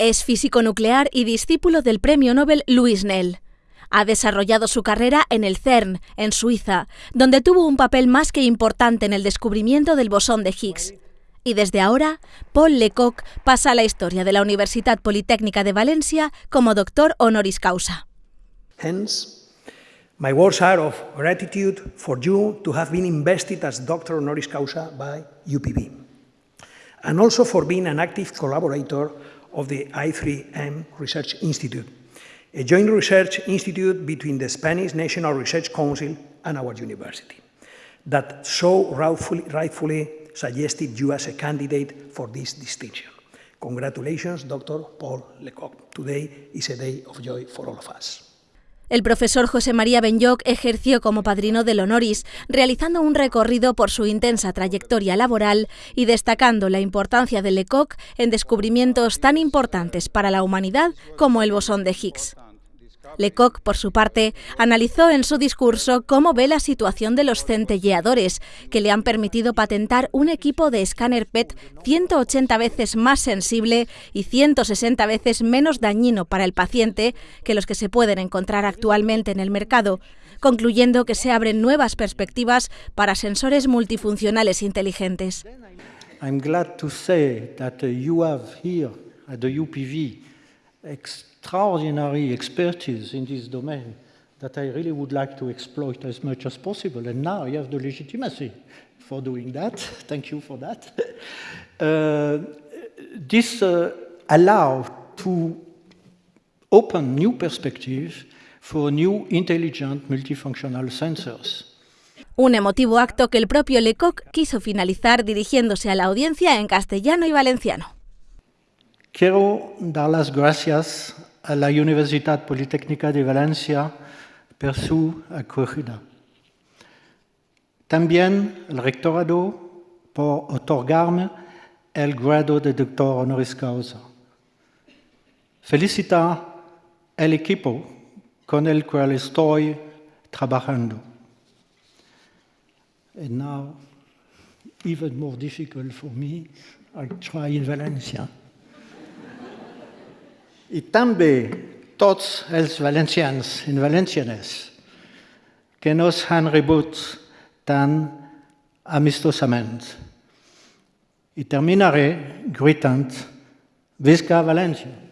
Es físico nuclear y discípulo del premio Nobel Louis Nell. Ha desarrollado su carrera en el CERN, en Suiza, donde tuvo un papel más que importante en el descubrimiento del bosón de Higgs. Y desde ahora, Paul Lecoq pasa a la historia de la Universidad Politécnica de Valencia como doctor honoris causa. Hence, my words are of gratitude for you to have been invested as doctor honoris causa by UPV, and also for being an active collaborator of the I3M Research Institute, a joint research institute between the Spanish National Research Council and our university, that so rightfully, rightfully suggested you as a candidate for this distinction. Congratulations, Dr. Paul Lecoq. Today is a day of joy for all of us. El profesor José María Benyoc ejerció como padrino del honoris, realizando un recorrido por su intensa trayectoria laboral y destacando la importancia de Lecoq en descubrimientos tan importantes para la humanidad como el bosón de Higgs. Lecoq, por su parte, analizó en su discurso cómo ve la situación de los centelleadores, que le han permitido patentar un equipo de escáner PET 180 veces más sensible y 160 veces menos dañino para el paciente que los que se pueden encontrar actualmente en el mercado, concluyendo que se abren nuevas perspectivas para sensores multifuncionales inteligentes. I'm glad to say that uh, you have here at the UPV extraordinary expertise in this domain that I really would like to exploit as much as possible. And now you have the legitimacy for doing that. Thank you for that. Uh, this uh, allows to open new perspectives for new intelligent multifunctional sensors. Un emotivo acto que el propio Lecoq quiso finalizar dirigiéndose a la audiencia en castellano y valenciano. Quiero dar las gracias a la Universidad Politécnica de Valencia por su acogida. También al rectorado por otorgarme el grado de doctor honoris causa. Felicita el equipo con el cual estoy trabajando. And now, even more difficult for me, I try in Valencia. I també tots els valencians i valencianes que nos han rebut tan amistosament. I terminaré gritant Visca València!